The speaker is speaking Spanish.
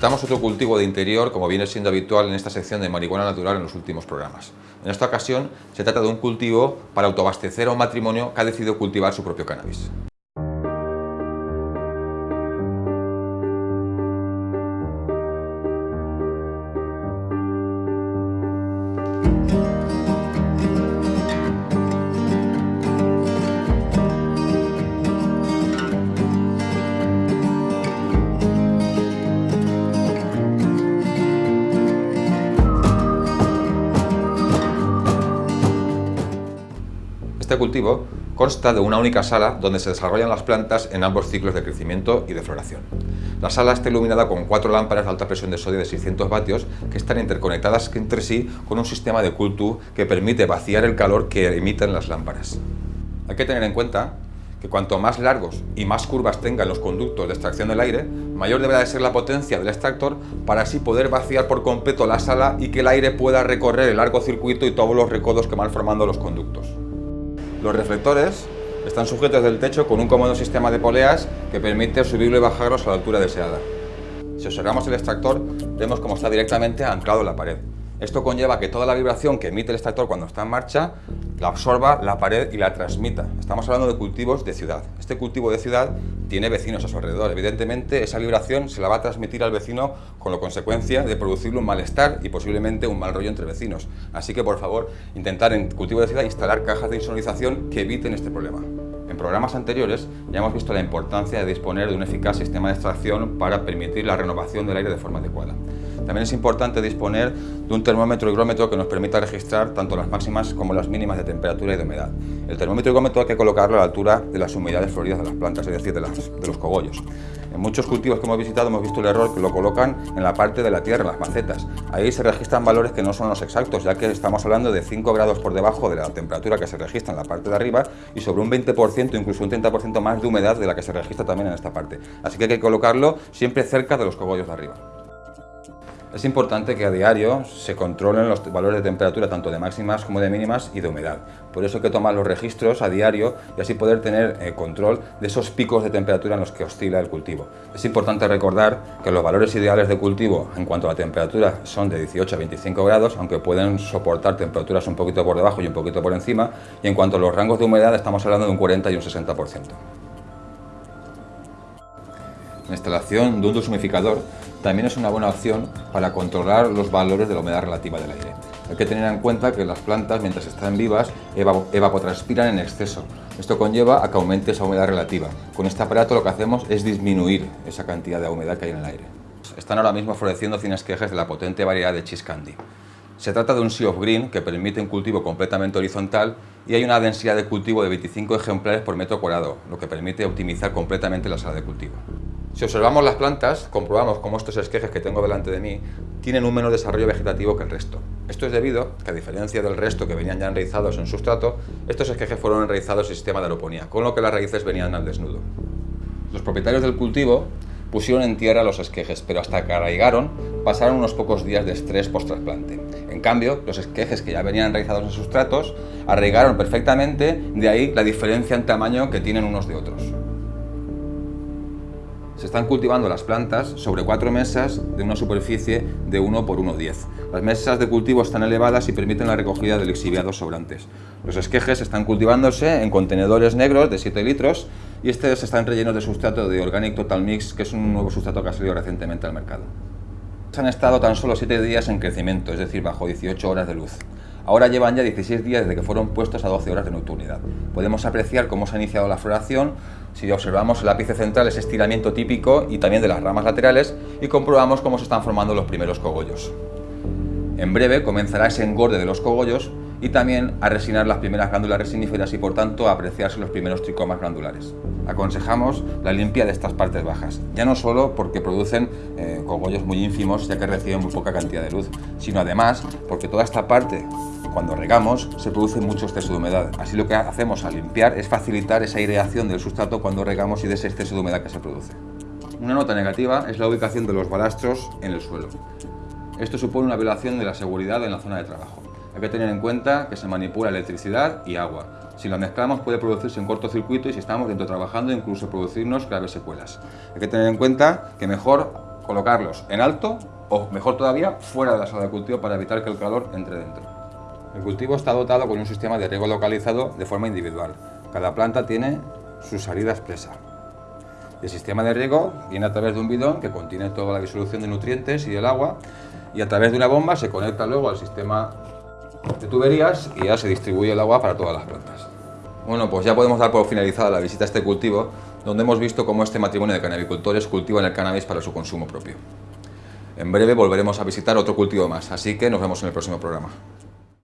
Presentamos otro cultivo de interior como viene siendo habitual en esta sección de marihuana natural en los últimos programas. En esta ocasión se trata de un cultivo para autoabastecer a un matrimonio que ha decidido cultivar su propio cannabis. Este cultivo consta de una única sala donde se desarrollan las plantas en ambos ciclos de crecimiento y de floración. La sala está iluminada con cuatro lámparas de alta presión de sodio de 600 vatios que están interconectadas entre sí con un sistema de cultu que permite vaciar el calor que emiten las lámparas. Hay que tener en cuenta que cuanto más largos y más curvas tengan los conductos de extracción del aire, mayor deberá de ser la potencia del extractor para así poder vaciar por completo la sala y que el aire pueda recorrer el largo circuito y todos los recodos que van formando los conductos. Los reflectores están sujetos del techo con un cómodo sistema de poleas que permite subirlo y bajarlos a la altura deseada. Si observamos el extractor, vemos cómo está directamente anclado en la pared. Esto conlleva que toda la vibración que emite el extractor cuando está en marcha la absorba la pared y la transmita. Estamos hablando de cultivos de ciudad. Este cultivo de ciudad tiene vecinos a su alrededor. Evidentemente esa vibración se la va a transmitir al vecino con la consecuencia de producirle un malestar y posiblemente un mal rollo entre vecinos. Así que por favor, intentar en cultivo de ciudad instalar cajas de insonorización que eviten este problema. En programas anteriores ya hemos visto la importancia de disponer de un eficaz sistema de extracción para permitir la renovación del aire de forma adecuada. También es importante disponer de un termómetro higrómetro que nos permita registrar tanto las máximas como las mínimas de temperatura y de humedad. El termómetro higrómetro hay que colocarlo a la altura de las humedades floridas de las plantas, es decir, de, los cogollos. En muchos cultivos que hemos visitado hemos visto el error que lo colocan en la parte de la tierra, en las macetas. Ahí se registran valores que no son los exactos, ya que estamos hablando de 5 grados por debajo de la temperatura que se registra en la parte de arriba y sobre un 20%, incluso un 30% más de humedad de la que se registra también en esta parte. Así que hay que colocarlo siempre cerca de los cogollos de arriba. Es importante que a diario se controlen los valores de temperatura tanto de máximas como de mínimas y de humedad. Por eso hay que tomar los registros a diario y así poder tener eh, control de esos picos de temperatura en los que oscila el cultivo. Es importante recordar que los valores ideales de cultivo en cuanto a la temperatura son de 18 a 25 grados, aunque pueden soportar temperaturas un poquito por debajo y un poquito por encima, y en cuanto a los rangos de humedad estamos hablando de un 40 y un 60%. La instalación de un deshumificador también es una buena opción para controlar los valores de la humedad relativa del aire. Hay que tener en cuenta que las plantas, mientras están vivas, evapotranspiran en exceso. Esto conlleva a que aumente esa humedad relativa. Con este aparato lo que hacemos es disminuir esa cantidad de humedad que hay en el aire. Están ahora mismo floreciendo cinesquejes de la potente variedad de Cheese Candy. Se trata de un Sea of Green que permite un cultivo completamente horizontal y hay una densidad de cultivo de 25 ejemplares por metro cuadrado, lo que permite optimizar completamente la sala de cultivo. Si observamos las plantas, comprobamos cómo estos esquejes que tengo delante de mí tienen un menor desarrollo vegetativo que el resto. Esto es debido que, a diferencia del resto que venían ya enraizados en sustrato, estos esquejes fueron enraizados en sistema de aeroponía, con lo que las raíces venían al desnudo. Los propietarios del cultivo pusieron en tierra los esquejes, pero hasta que arraigaron pasaron unos pocos días de estrés post-trasplante. En cambio, los esquejes que ya venían enraizados en sustratos arraigaron perfectamente, de ahí la diferencia en tamaño que tienen unos de otros se están cultivando las plantas sobre cuatro mesas de una superficie de 1 por 1,10. Las mesas de cultivo están elevadas y permiten la recogida de lixiviados sobrantes. Los esquejes están cultivándose en contenedores negros de 7 litros y estos están rellenos de sustrato de Organic Total Mix, que es un nuevo sustrato que ha salido recientemente al mercado. Han estado tan solo 7 días en crecimiento, es decir, bajo 18 horas de luz. Ahora llevan ya 16 días desde que fueron puestos a 12 horas de nocturnidad. Podemos apreciar cómo se ha iniciado la floración si observamos el ápice central, ese estiramiento típico y también de las ramas laterales y comprobamos cómo se están formando los primeros cogollos. En breve comenzará ese engorde de los cogollos y también a resinar las primeras glándulas resiníferas y por tanto a apreciarse los primeros tricomas glandulares. Aconsejamos la limpia de estas partes bajas, ya no solo porque producen eh, cogollos muy ínfimos ya que reciben muy poca cantidad de luz, sino además porque toda esta parte cuando regamos se produce mucho exceso de humedad, así lo que hacemos al limpiar es facilitar esa aireación del sustrato cuando regamos y de ese exceso de humedad que se produce. Una nota negativa es la ubicación de los balastros en el suelo. Esto supone una violación de la seguridad en la zona de trabajo. Hay que tener en cuenta que se manipula electricidad y agua. Si lo mezclamos puede producirse un cortocircuito y si estamos dentro trabajando incluso producirnos graves secuelas. Hay que tener en cuenta que mejor colocarlos en alto o, mejor todavía, fuera de la sala de cultivo para evitar que el calor entre dentro. El cultivo está dotado con un sistema de riego localizado de forma individual. Cada planta tiene su salida expresa. El sistema de riego viene a través de un bidón que contiene toda la disolución de nutrientes y el agua y a través de una bomba se conecta luego al sistema de tuberías y ya se distribuye el agua para todas las plantas. Bueno, pues ya podemos dar por finalizada la visita a este cultivo, donde hemos visto cómo este matrimonio de canabicultores cultivan el cannabis para su consumo propio. En breve volveremos a visitar otro cultivo más, así que nos vemos en el próximo programa.